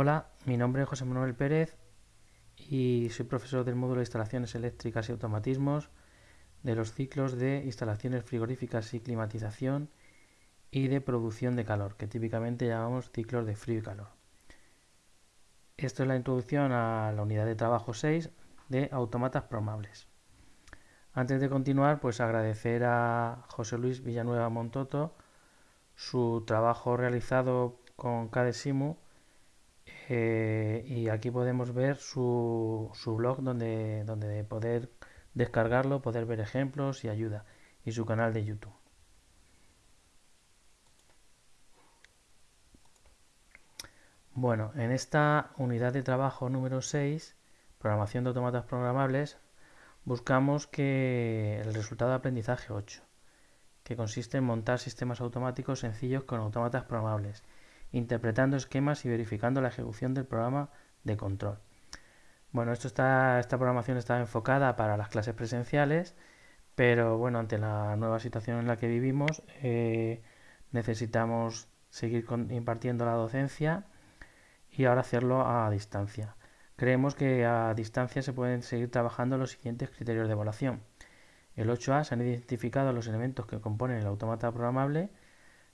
Hola, mi nombre es José Manuel Pérez y soy profesor del módulo de instalaciones eléctricas y automatismos de los ciclos de instalaciones frigoríficas y climatización y de producción de calor, que típicamente llamamos ciclos de frío y calor. Esto es la introducción a la unidad de trabajo 6 de automatas programables. Antes de continuar, pues agradecer a José Luis Villanueva Montoto su trabajo realizado con CADESIMU eh, y aquí podemos ver su, su blog donde, donde poder descargarlo, poder ver ejemplos y ayuda y su canal de YouTube. Bueno, en esta unidad de trabajo número 6, programación de automatas programables, buscamos que el resultado de aprendizaje 8, que consiste en montar sistemas automáticos sencillos con automatas programables interpretando esquemas y verificando la ejecución del programa de control. Bueno, esto está, esta programación está enfocada para las clases presenciales, pero bueno, ante la nueva situación en la que vivimos, eh, necesitamos seguir impartiendo la docencia y ahora hacerlo a distancia. Creemos que a distancia se pueden seguir trabajando los siguientes criterios de evaluación. El 8A se han identificado los elementos que componen el automata programable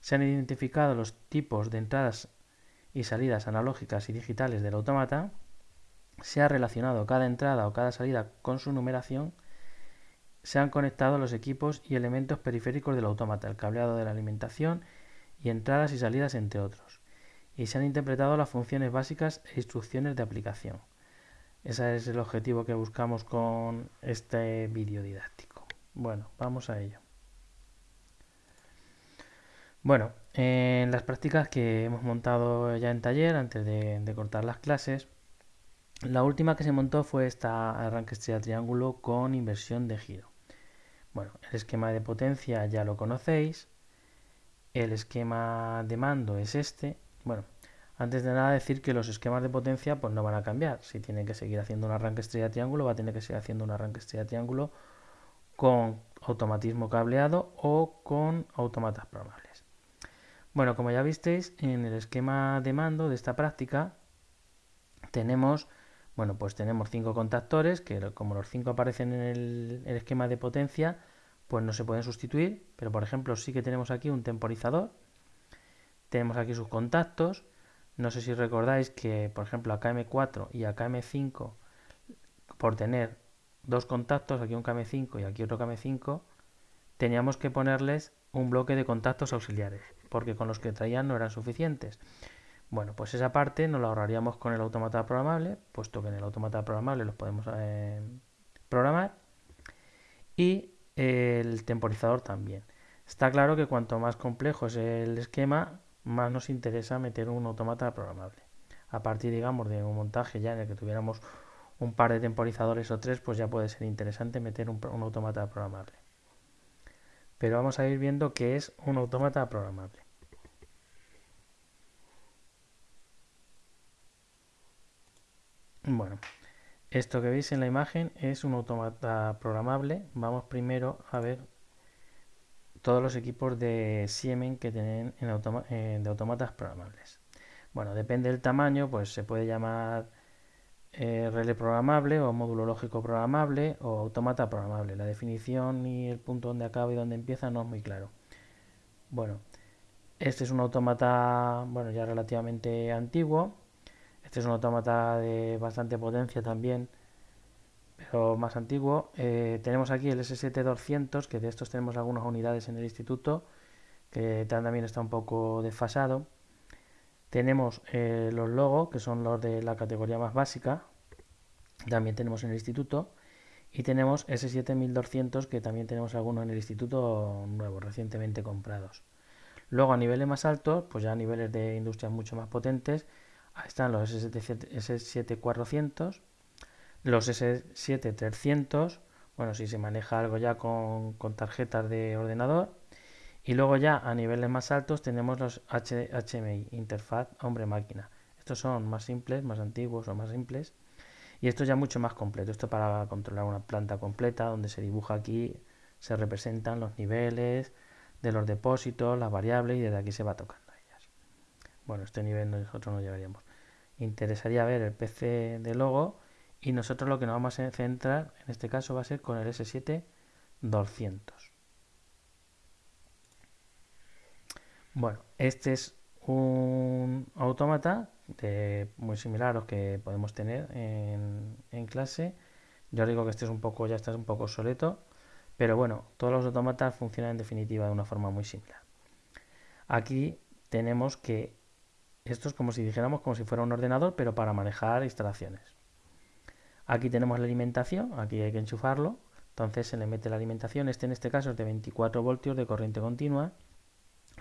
se han identificado los tipos de entradas y salidas analógicas y digitales del automata, se ha relacionado cada entrada o cada salida con su numeración, se han conectado los equipos y elementos periféricos del automata, el cableado de la alimentación y entradas y salidas entre otros, y se han interpretado las funciones básicas e instrucciones de aplicación. Ese es el objetivo que buscamos con este vídeo didáctico. Bueno, vamos a ello. Bueno, en las prácticas que hemos montado ya en taller, antes de, cortar las clases, la última que se montó fue esta arranque estrella triángulo con inversión de giro. Bueno, el esquema de potencia ya lo conocéis. El esquema de mando es este. Bueno, antes de nada decir que los esquemas de potencia pues no van a cambiar. Si tiene que seguir haciendo un arranque estrella triángulo, va a tener que seguir haciendo un arranque estrella triángulo con automatismo cableado o con automatas programables. Bueno, como ya visteis, en el esquema de mando de esta práctica tenemos, bueno, pues tenemos cinco contactores que como los cinco aparecen en el, esquema de potencia, pues no se pueden sustituir, pero por ejemplo sí que tenemos aquí un temporizador, tenemos aquí sus contactos, no sé si recordáis que por ejemplo a KM4 y a KM5 por tener dos contactos, aquí un KM5 y aquí otro KM5, teníamos que ponerles un bloque de contactos auxiliares porque con los que traían no eran suficientes. Bueno, pues esa parte nos la ahorraríamos con el automata programable, puesto que en el automata programable los podemos eh, programar. Y el temporizador también. Está claro que cuanto más complejo es el esquema, más nos interesa meter un automata programable. A partir, digamos, de un montaje ya en el que tuviéramos un par de temporizadores o tres, pues ya puede ser interesante meter un, un automata programable. Pero vamos a ir viendo qué es un automata programable. Bueno, esto que veis en la imagen es un automata programable. Vamos primero a ver todos los equipos de Siemens que tienen en de automatas programables. Bueno, depende del tamaño, pues se puede llamar eh, relé programable o módulo lógico programable o automata programable. La definición y el punto donde acaba y donde empieza no es muy claro. Bueno, este es un automata bueno, ya relativamente antiguo este es un autómata de bastante potencia también, pero más antiguo. Eh, tenemos aquí el S7200, que de estos tenemos algunas unidades en el instituto, que también está un poco desfasado. Tenemos eh, los logos, que son los de la categoría más básica, también tenemos en el instituto. Y tenemos S7200, que también tenemos algunos en el instituto nuevos, recientemente comprados. Luego a niveles más altos, pues ya a niveles de industrias mucho más potentes, Ahí están los S7400, los S7300, bueno, si se maneja algo ya con, tarjetas de ordenador. Y luego ya a niveles más altos tenemos los HMI, interfaz hombre-máquina. Estos son más simples, más antiguos o más simples. Y esto ya mucho más completo. Esto para controlar una planta completa donde se dibuja aquí, se representan los niveles de los depósitos, las variables y desde aquí se va tocando ellas. Bueno, este nivel nosotros no llevaríamos. Interesaría ver el PC de logo y nosotros lo que nos vamos a centrar en este caso va a ser con el S7 200. Bueno, este es un autómata muy similar a los que podemos tener en, clase. Yo digo que este es un poco, ya está un poco obsoleto, pero bueno, todos los autómatas funcionan en definitiva de una forma muy similar. Aquí tenemos que esto es como si dijéramos como si fuera un ordenador, pero para manejar instalaciones. Aquí tenemos la alimentación, aquí hay que enchufarlo, entonces se le mete la alimentación, este en este caso es de 24 voltios de corriente continua,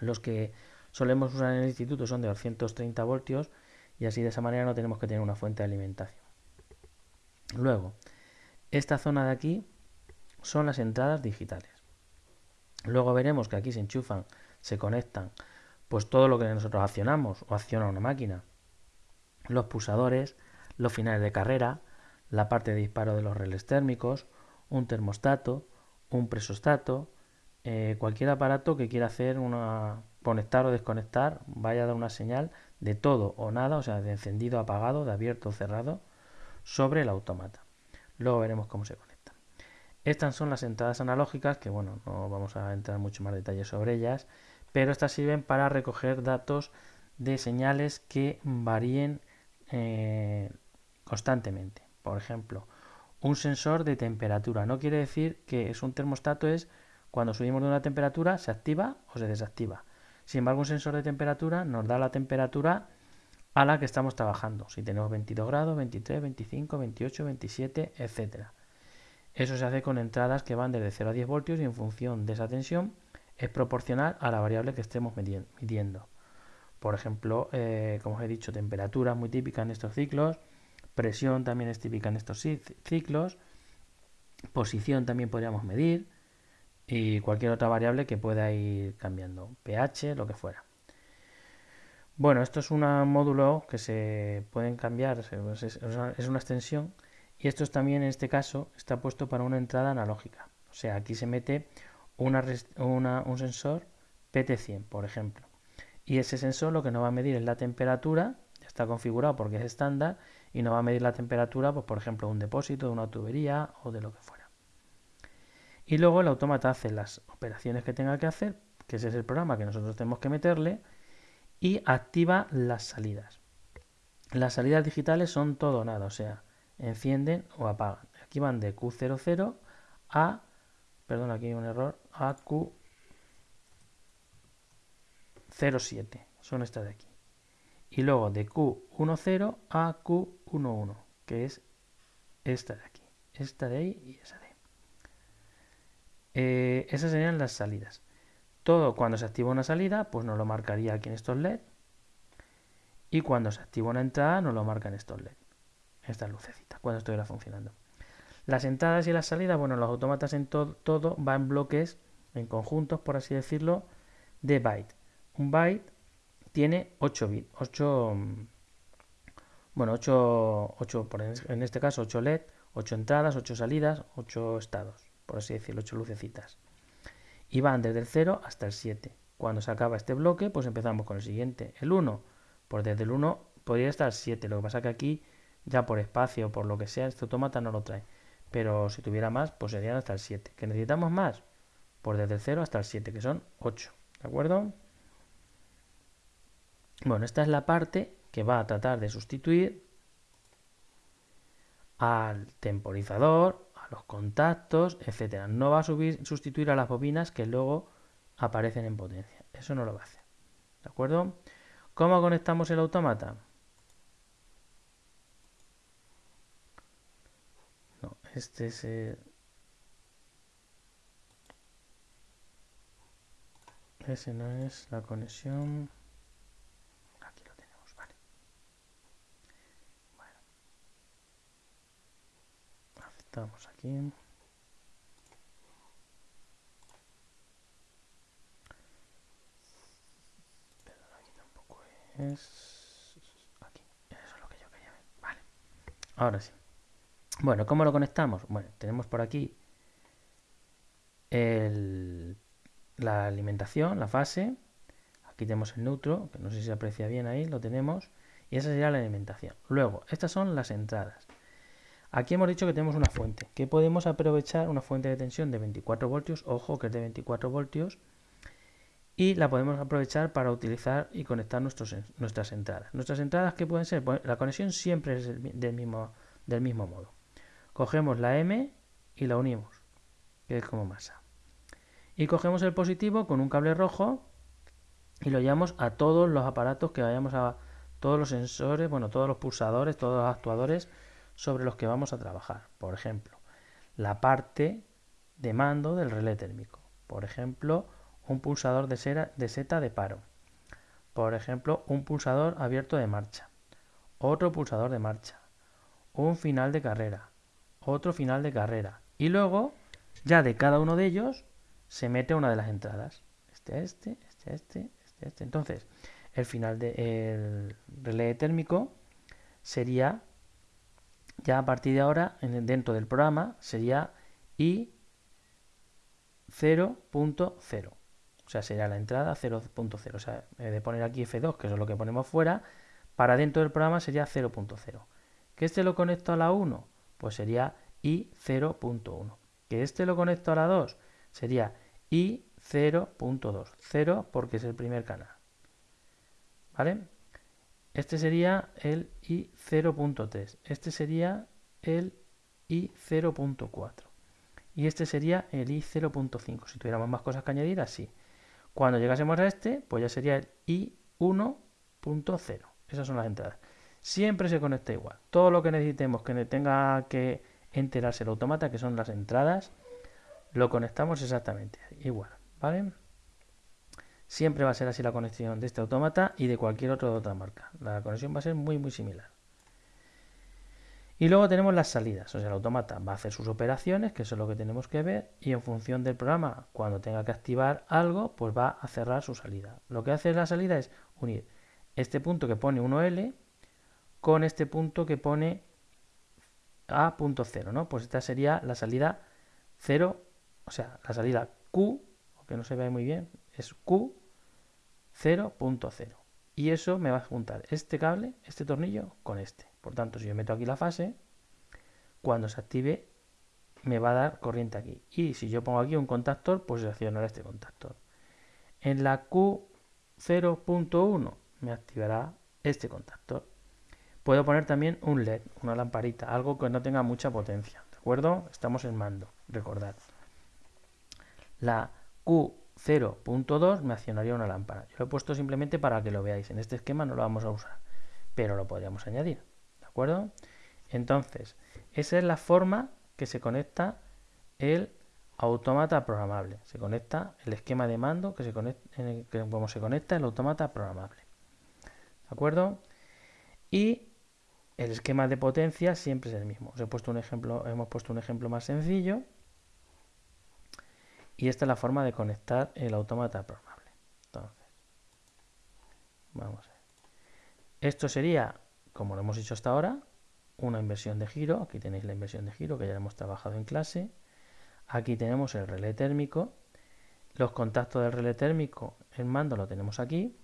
los que solemos usar en el instituto son de 230 voltios y así de esa manera no tenemos que tener una fuente de alimentación. Luego, esta zona de aquí son las entradas digitales. Luego veremos que aquí se enchufan, se conectan, pues todo lo que nosotros accionamos o acciona una máquina. Los pulsadores, los finales de carrera, la parte de disparo de los relés térmicos, un termostato, un presostato, eh, cualquier aparato que quiera hacer una conectar o desconectar, vaya a dar una señal de todo o nada, o sea, de encendido, apagado, de abierto o cerrado, sobre el autómata. Luego veremos cómo se conecta. Estas son las entradas analógicas, que bueno, no vamos a entrar mucho más detalles sobre ellas, pero estas sirven para recoger datos de señales que varíen eh, constantemente. Por ejemplo, un sensor de temperatura. No quiere decir que es un termostato, es cuando subimos de una temperatura se activa o se desactiva. Sin embargo, un sensor de temperatura nos da la temperatura a la que estamos trabajando. Si tenemos 22 grados, 23, 25, 28, 27, etc. Eso se hace con entradas que van desde 0 a 10 voltios y en función de esa tensión es proporcional a la variable que estemos midiendo. Por ejemplo, eh, como os he dicho, temperatura es muy típica en estos ciclos, presión también es típica en estos ciclos, posición también podríamos medir, y cualquier otra variable que pueda ir cambiando, pH, lo que fuera. Bueno, esto es un módulo que se pueden cambiar, es una extensión y esto es también en este caso está puesto para una entrada analógica. O sea, aquí se mete una, un sensor PT100, por ejemplo. Y ese sensor lo que nos va a medir es la temperatura, está configurado porque es estándar, y nos va a medir la temperatura, pues por ejemplo, de un depósito, de una tubería o de lo que fuera. Y luego el autómata hace las operaciones que tenga que hacer, que ese es el programa que nosotros tenemos que meterle, y activa las salidas. Las salidas digitales son todo o nada, o sea, encienden o apagan. Aquí van de Q00 a, perdón, aquí hay un error, a Q07, son estas de aquí. Y luego de Q10 a Q11, que es esta de aquí, esta de ahí y esa de ahí. Eh, esas serían las salidas. Todo cuando se activa una salida, pues nos lo marcaría aquí en estos LED. Y cuando se activa una entrada, nos lo marca en estos LED. Estas lucecitas, cuando estuviera funcionando. Las entradas y las salidas, bueno, los autómatas en todo, todo va en bloques, en conjuntos, por así decirlo, de byte. Un byte tiene 8 bits, 8, bueno, 8, 8 en este caso 8 LED, 8 entradas, 8 salidas, 8 estados por así decirlo, 8 lucecitas. Y van desde el 0 hasta el 7. Cuando se acaba este bloque, pues empezamos con el siguiente. El 1, pues desde el 1 podría estar el 7. Lo que pasa que aquí, ya por espacio o por lo que sea, este automata no lo trae. Pero si tuviera más, pues serían hasta el 7. ¿Que necesitamos más? Pues desde el 0 hasta el 7, que son 8. ¿De acuerdo? Bueno, esta es la parte que va a tratar de sustituir al temporizador los contactos, etcétera. No va a subir, sustituir a las bobinas que luego aparecen en potencia. Eso no lo va a hacer. ¿De acuerdo? ¿Cómo conectamos el autómata? No, este es el... Ese no es la conexión. Estamos aquí. Pero aquí tampoco es... Aquí. Eso es lo que yo quería ver. Vale. Ahora sí. Bueno, ¿cómo lo conectamos? Bueno, tenemos por aquí la alimentación, la fase. Aquí tenemos el neutro, que no sé si se aprecia bien ahí, lo tenemos. Y esa sería la alimentación. Luego, estas son las entradas. Aquí hemos dicho que tenemos una fuente, que podemos aprovechar una fuente de tensión de 24 voltios, ojo que es de 24 voltios, y la podemos aprovechar para utilizar y conectar nuestras entradas. Nuestras entradas, ¿qué pueden ser? Pues la conexión siempre es del mismo modo. Cogemos la M y la unimos, que es como masa. Y cogemos el positivo con un cable rojo y lo llevamos a todos los aparatos que vayamos a, todos los sensores, bueno, todos los pulsadores, todos los actuadores sobre los que vamos a trabajar. Por ejemplo, la parte de mando del relé térmico. Por ejemplo, un pulsador de, de seta de paro. Por ejemplo, un pulsador abierto de marcha. Otro pulsador de marcha. Un final de carrera. Otro final de carrera. Y luego, ya de cada uno de ellos, se mete una de las entradas. Este, este, este, este, este, este. Entonces, el final del relé térmico sería, ya a partir de ahora, dentro del programa, sería I 0.0. O sea, sería la entrada 0.0. O sea, de poner aquí F2, que es lo que ponemos fuera, para dentro del programa sería 0.0. ¿Que este lo conecto a la 1? Pues sería I 0.1. ¿Que este lo conecto a la 2? Sería I 0.2. 0 porque es el primer canal. ¿Vale? Este sería el I 0.3. Este sería el I 0.4. Y este sería el I 0.5. Si tuviéramos más cosas que añadir, así. Cuando llegásemos a este, pues ya sería el I1.0. Esas son las entradas. Siempre se conecta igual. Todo lo que necesitemos que tenga que enterarse el automata, que son las entradas, lo conectamos exactamente igual. ¿Vale? Siempre va a ser así la conexión de este automata y de cualquier otro de otra marca. La conexión va a ser muy muy similar. Y luego tenemos las salidas, o sea, el automata va a hacer sus operaciones, que eso es lo que tenemos que ver, y en función del programa, cuando tenga que activar algo, pues va a cerrar su salida. Lo que hace la salida es unir este punto que pone 1L con este punto que pone A.0, ¿no? Pues esta sería la salida 0, o sea, la salida Q, aunque no se ve muy bien, es Q 0.0. Y eso me va a juntar este cable, este tornillo, con este. Por tanto, si yo meto aquí la fase, cuando se active me va a dar corriente aquí. Y si yo pongo aquí un contactor, pues se accionará este contactor. En la Q0.1 me activará este contactor. Puedo poner también un LED, una lamparita, algo que no tenga mucha potencia. ¿De acuerdo? Estamos en mando, recordad. La Q0.2 me accionaría una lámpara. Yo lo he puesto simplemente para que lo veáis. En este esquema no lo vamos a usar, pero lo podríamos añadir acuerdo? Entonces, esa es la forma que se conecta el automata programable. Se conecta el esquema de mando que se conecta, el, como se conecta el automata programable. ¿De acuerdo? Y el esquema de potencia siempre es el mismo. Os he puesto un ejemplo, hemos puesto un ejemplo más sencillo. Y esta es la forma de conectar el automata programable. Entonces, vamos a ver. Esto sería como lo hemos hecho hasta ahora, una inversión de giro. Aquí tenéis la inversión de giro que ya hemos trabajado en clase. Aquí tenemos el relé térmico. Los contactos del relé térmico, el mando lo tenemos aquí.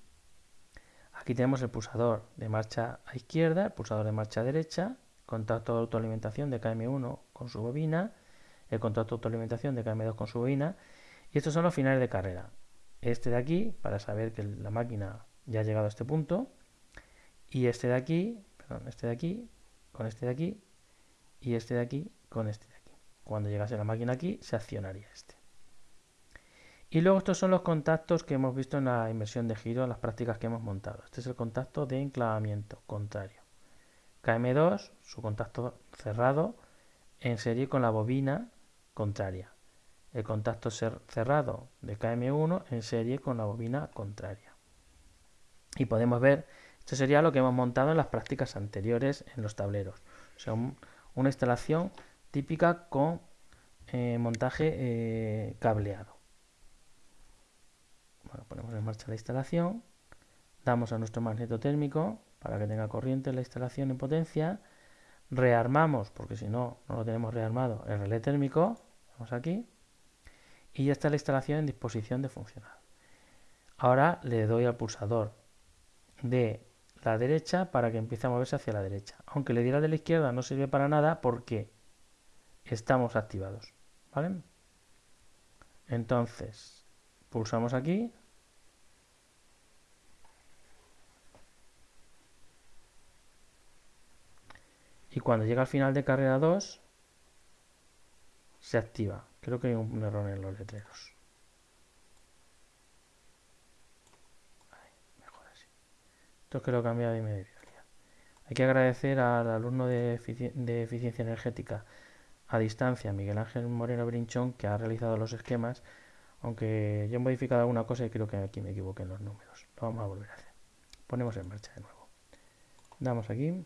Aquí tenemos el pulsador de marcha a izquierda, el pulsador de marcha derecha, contacto de autoalimentación de KM1 con su bobina, el contacto de autoalimentación de KM2 con su bobina. Y estos son los finales de carrera. Este de aquí, para saber que la máquina ya ha llegado a este punto y este de aquí, perdón, este de aquí, con este de aquí, y este de aquí, con este de aquí. Cuando llegase la máquina aquí, se accionaría este. Y luego estos son los contactos que hemos visto en la inversión de giro, en las prácticas que hemos montado. Este es el contacto de enclavamiento contrario. KM2, su contacto cerrado en serie con la bobina contraria. El contacto cerrado de KM1 en serie con la bobina contraria. Y podemos ver esto sería lo que hemos montado en las prácticas anteriores en los tableros. O sea, una instalación típica con eh, montaje eh, cableado. Ponemos en marcha la instalación, damos a nuestro magneto térmico para que tenga corriente en la instalación en potencia, rearmamos, porque si no, no lo tenemos rearmado, el relé térmico, vamos aquí, y ya está la instalación en disposición de funcionar. Ahora le doy al pulsador de la derecha para que empiece a moverse hacia la derecha. Aunque le diera de la izquierda no sirve para nada porque estamos activados. ¿Vale? Entonces, pulsamos aquí. Y cuando llega al final de carrera 2, se activa. Creo que hay un error en los letreros. mejor así. Esto es que lo he cambiado y me Hay que agradecer al alumno de, eficiencia energética a distancia, Miguel Ángel Moreno Brinchón, que ha realizado los esquemas, aunque yo he modificado alguna cosa y creo que aquí me equivoqué en los números. Lo vamos a volver a hacer. Ponemos en marcha de nuevo. Damos aquí.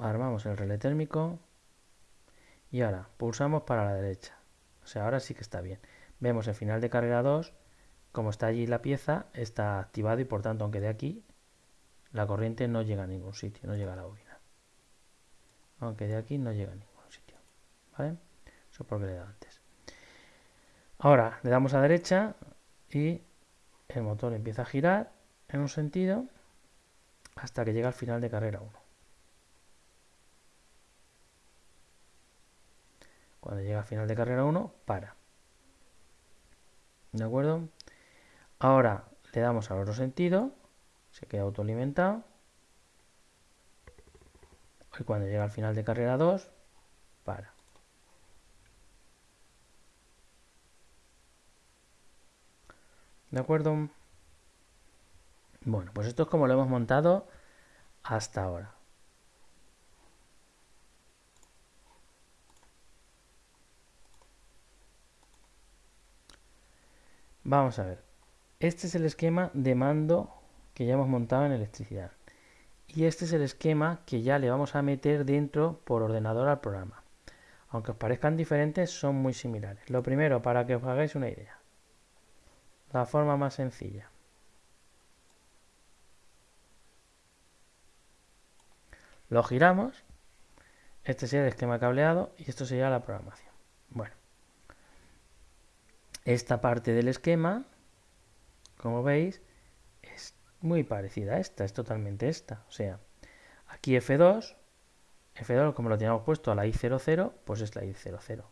Armamos el relé térmico. Y ahora pulsamos para la derecha. O sea, ahora sí que está bien. Vemos el final de carrera 2, como está allí la pieza, está activado y por tanto, aunque de aquí, la corriente no llega a ningún sitio, no llega a la bobina. Aunque de aquí no llega a ningún sitio. ¿Vale? Eso es porque le he dado antes. Ahora le damos a derecha y el motor empieza a girar en un sentido hasta que llega al final de carrera 1. Cuando llega al final de carrera 1, para. ¿De acuerdo? Ahora le damos al otro sentido, se queda autoalimentado. Y cuando llega al final de carrera 2, para. ¿De acuerdo? Bueno, pues esto es como lo hemos montado hasta ahora. Vamos a ver. Este es el esquema de mando que ya hemos montado en electricidad. Y este es el esquema que ya le vamos a meter dentro por ordenador al programa. Aunque os parezcan diferentes, son muy similares. Lo primero, para que os hagáis una idea. La forma más sencilla. Lo giramos. Este sería el esquema cableado y esto sería la programación. Bueno. Esta parte del esquema, como veis, es muy parecida a esta, es totalmente esta. O sea, aquí F2, F2 como lo teníamos puesto a la I00, pues es la I00.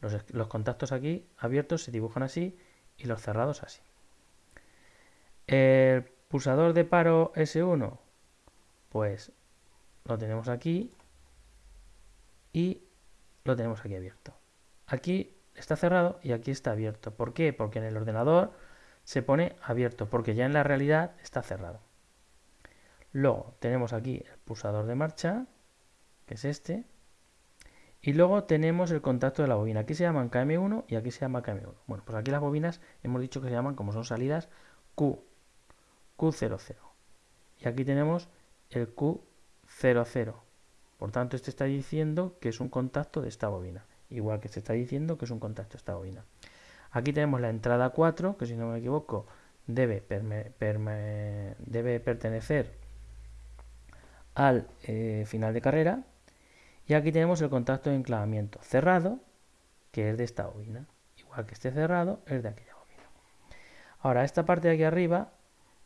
Los, los contactos aquí abiertos se dibujan así y los cerrados así. El pulsador de paro S1, pues lo tenemos aquí y lo tenemos aquí abierto. Aquí está cerrado y aquí está abierto. ¿Por qué? Porque en el ordenador se pone abierto, porque ya en la realidad está cerrado. Luego tenemos aquí el pulsador de marcha, que es este, y luego tenemos el contacto de la bobina. Aquí se llaman KM1 y aquí se llama KM1. Bueno, pues aquí las bobinas hemos dicho que se llaman, como son salidas, Q, Q00. Y aquí tenemos el Q00. Por tanto, este está diciendo que es un contacto de esta bobina igual que se está diciendo que es un contacto esta bobina. Aquí tenemos la entrada 4, que si no me equivoco debe, debe pertenecer al eh, final de carrera. Y aquí tenemos el contacto de enclavamiento cerrado, que es de esta bobina. Igual que esté cerrado, es de aquella bobina. Ahora, esta parte de aquí arriba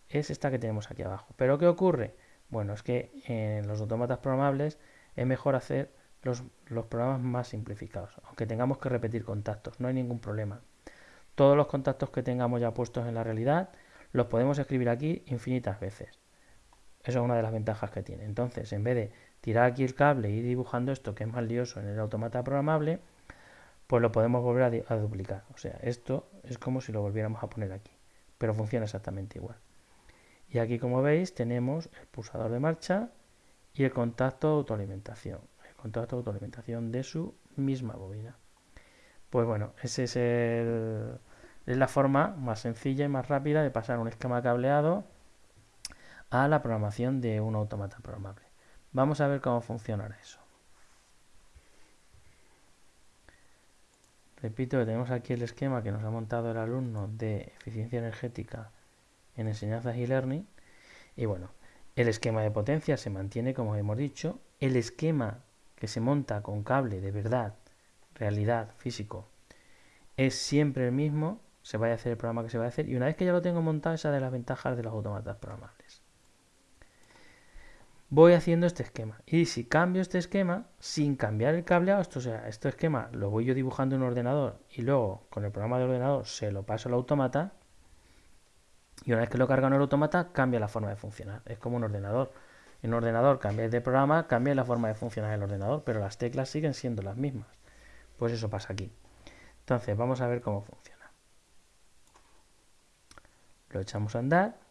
es esta que tenemos aquí abajo. ¿Pero qué ocurre? Bueno, es que en los autómatas programables es mejor hacer los, programas más simplificados, aunque tengamos que repetir contactos, no hay ningún problema. Todos los contactos que tengamos ya puestos en la realidad los podemos escribir aquí infinitas veces. Eso es una de las ventajas que tiene. Entonces, en vez de tirar aquí el cable y ir dibujando esto que es más lioso en el automata programable, pues lo podemos volver a, a duplicar. O sea, esto es como si lo volviéramos a poner aquí, pero funciona exactamente igual. Y aquí, como veis, tenemos el pulsador de marcha y el contacto de autoalimentación contacto de autoalimentación de su misma bobina. Pues bueno, esa es, es la forma más sencilla y más rápida de pasar un esquema cableado a la programación de un automata programable. Vamos a ver cómo funcionará eso. Repito que tenemos aquí el esquema que nos ha montado el alumno de eficiencia energética en enseñanzas y learning. Y bueno, el esquema de potencia se mantiene como hemos dicho. El esquema que se monta con cable de verdad, realidad, físico, es siempre el mismo, se vaya a hacer el programa que se va a hacer, y una vez que ya lo tengo montado, esa de las ventajas de los automatas programables. voy haciendo este esquema. Y si cambio este esquema, sin cambiar el cableado, esto, sea, este esquema lo voy yo dibujando en un ordenador y luego con el programa de ordenador se lo paso al automata. Y una vez que lo carga en el automata, cambia la forma de funcionar. Es como un ordenador. En ordenador cambia de programa, cambia la forma de funcionar el ordenador, pero las teclas siguen siendo las mismas. Pues eso pasa aquí. Entonces, vamos a ver cómo funciona. Lo echamos a andar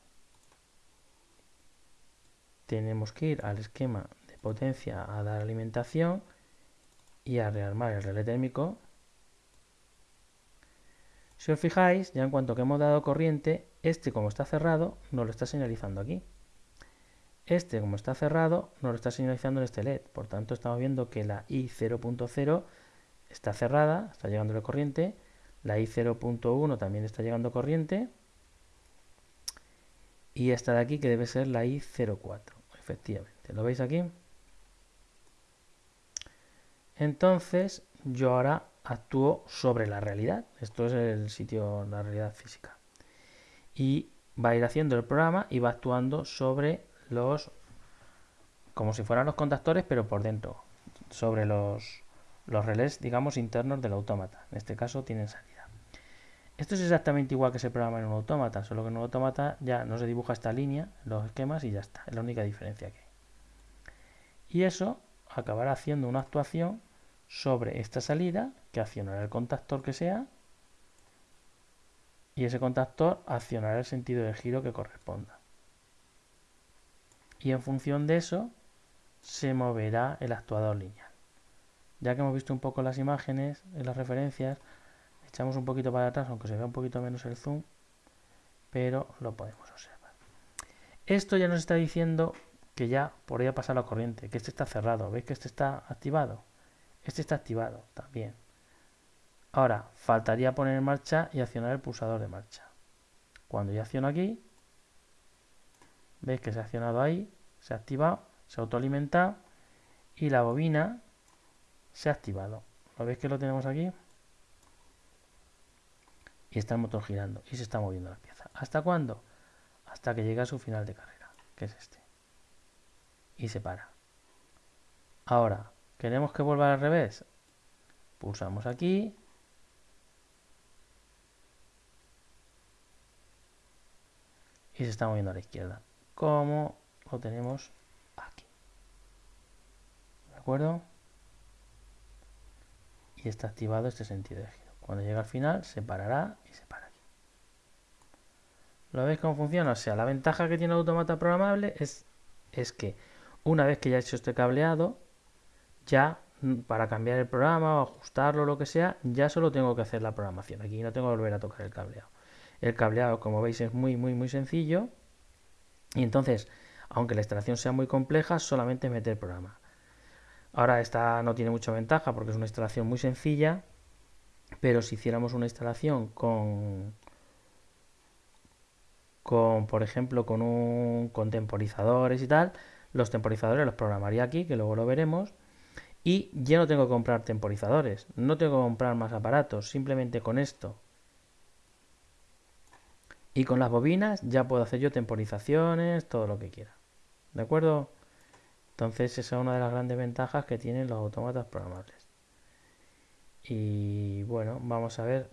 tenemos que ir al esquema de potencia a dar alimentación y a rearmar el relé térmico. Si os fijáis, ya en cuanto que hemos dado corriente, este como está cerrado, nos lo está señalizando aquí. Este como está cerrado, nos lo está señalizando en este LED. Por tanto, estamos viendo que la I0.0 está cerrada, está llegando la corriente. La I0.1 también está llegando corriente. Y esta de aquí que debe ser la I04 efectivamente. ¿Lo veis aquí? Entonces, yo ahora actúo sobre la realidad. Esto es el sitio, la realidad física. Y va a ir haciendo el programa y va actuando sobre los, como si fueran los contactores, pero por dentro, sobre los, los relés, digamos, internos del autómata. En este caso tienen salida. Esto es exactamente igual que se programa en un autómata, solo que en un autómata ya no se dibuja esta línea, los esquemas y ya está. Es la única diferencia que hay. Y eso acabará haciendo una actuación sobre esta salida que accionará el contactor que sea y ese contactor accionará el sentido de giro que corresponda. Y en función de eso se moverá el actuador lineal. Ya que hemos visto un poco las imágenes en las referencias, Echamos un poquito para atrás, aunque se vea un poquito menos el zoom, pero lo podemos observar. Esto ya nos está diciendo que ya podría pasar la corriente, que este está cerrado. ¿Veis que este está activado? Este está activado también. Ahora, faltaría poner en marcha y accionar el pulsador de marcha. Cuando ya acciono aquí, veis que se ha accionado ahí, se ha activado, se ha autoalimentado y la bobina se ha activado. ¿Lo veis que lo tenemos aquí? y está el motor girando y se está moviendo la pieza. ¿Hasta cuándo? Hasta que llega a su final de carrera, que es este. Y se para. Ahora, ¿queremos que vuelva al revés? Pulsamos aquí. Y se está moviendo a la izquierda. Como lo tenemos aquí. ¿De acuerdo? Y está activado este sentido de giro. Cuando llega al final, se parará y se para aquí. ¿Lo veis cómo funciona? O sea, la ventaja que tiene el automata programable es, es que una vez que ya he hecho este cableado, ya mm, para cambiar el programa o ajustarlo lo que sea, ya solo tengo que hacer la programación. Aquí no tengo que volver a tocar el cableado. El cableado, como veis, es muy, muy, muy sencillo. Y entonces, aunque la instalación sea muy compleja, solamente meter programa. Ahora esta no tiene mucha ventaja porque es una instalación muy sencilla pero si hiciéramos una instalación con, con por ejemplo, con, un, con temporizadores y tal, los temporizadores los programaría aquí, que luego lo veremos. Y ya no tengo que comprar temporizadores, no tengo que comprar más aparatos, simplemente con esto. Y con las bobinas ya puedo hacer yo temporizaciones, todo lo que quiera. ¿De acuerdo? Entonces esa es una de las grandes ventajas que tienen los autómatas programables y bueno vamos a ver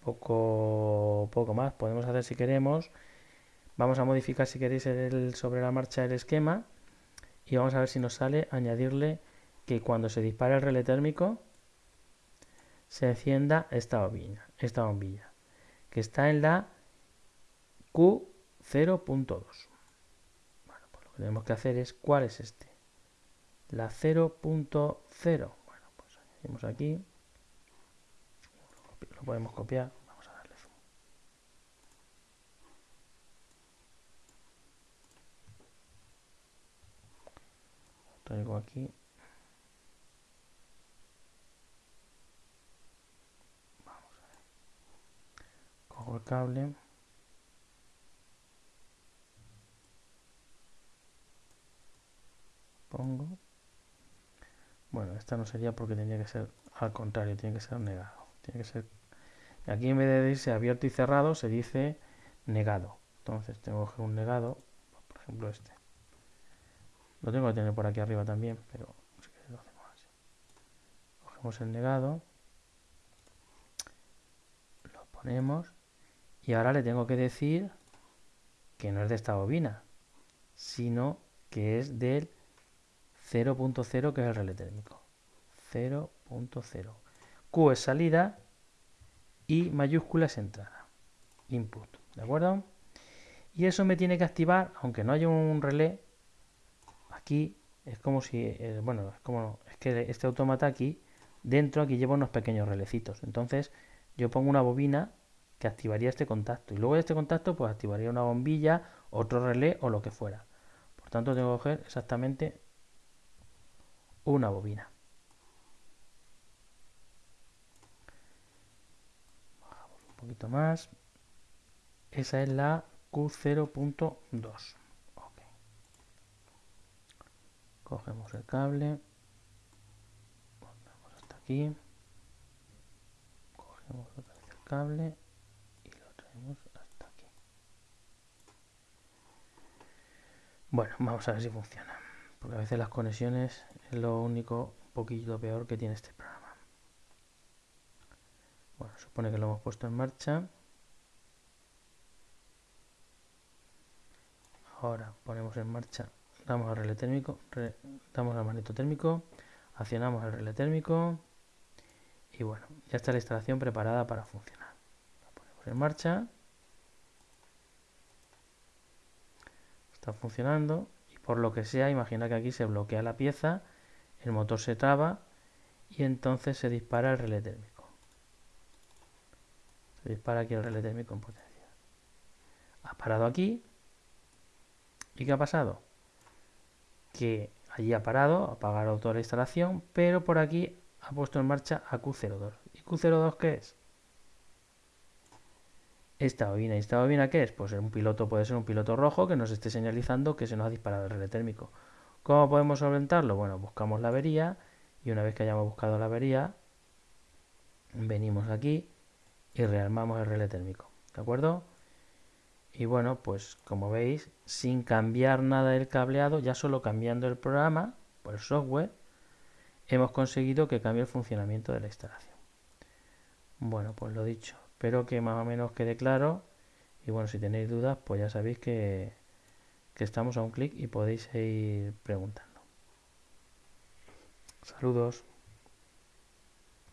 poco poco más podemos hacer si queremos vamos a modificar si queréis el, sobre la marcha el esquema y vamos a ver si nos sale añadirle que cuando se dispara el relé térmico se encienda esta bombilla esta bombilla que está en la Q0.2 bueno, pues lo que tenemos que hacer es cuál es este la 0.0 bueno pues añadimos aquí lo podemos copiar. Vamos a darle zoom. Lo traigo aquí. Vamos a ver. Cojo el cable. Pongo. Bueno, esta no sería porque tendría que ser al contrario, tiene que ser negado. Tiene que ser. Aquí en vez de decirse abierto y cerrado, se dice negado. Entonces tengo que un negado, por ejemplo este. Lo tengo que tener por aquí arriba también, pero. Cogemos el negado. Lo ponemos. Y ahora le tengo que decir que no es de esta bobina, sino que es del 0.0 que es el relé térmico. 0.0. Q es salida y mayúscula es entrada. Input. ¿De acuerdo? Y eso me tiene que activar, aunque no haya un relé, aquí es como si, eh, bueno, es como, es que este automata aquí, dentro aquí lleva unos pequeños relecitos. Entonces yo pongo una bobina que activaría este contacto. Y luego de este contacto pues activaría una bombilla, otro relé o lo que fuera. Por tanto tengo que coger exactamente una bobina. Bajamos un poquito más. Esa es la Q0.2. Cogemos el cable. Ponemos hasta aquí. Cogemos otra vez el cable y lo traemos hasta aquí. Bueno, vamos a ver si funciona. Porque a veces las conexiones es lo único un poquito peor que tiene este programa. Bueno, supone que lo hemos puesto en marcha. Ahora ponemos en marcha, damos al relé térmico, damos al manito térmico, accionamos el relé térmico y bueno, ya está la instalación preparada para funcionar. Ponemos en marcha. Está funcionando por lo que sea, imagina que aquí se bloquea la pieza, el motor se traba y entonces se dispara el relé térmico. Se dispara aquí el relé térmico en potencia. Ha parado aquí ¿Y qué ha pasado? Que allí ha parado, ha apagado toda la instalación, pero por aquí ha puesto en marcha a Q02. ¿Y Q02 qué es? Esta bobina. ¿Y esta bobina qué es? Pues un piloto puede ser un piloto rojo que nos esté señalizando que se nos ha disparado el relé térmico. ¿Cómo podemos solventarlo? Bueno, buscamos la avería y una vez que hayamos buscado la avería, venimos aquí y rearmamos el relé térmico. ¿De acuerdo? Y bueno, pues como veis, sin cambiar nada del cableado, ya solo cambiando el programa, por el software, hemos conseguido que cambie el funcionamiento de la instalación. Bueno, pues lo dicho, espero que más o menos quede claro. Y bueno, si tenéis dudas, pues ya sabéis que, que estamos a un clic y podéis ir preguntando. Saludos.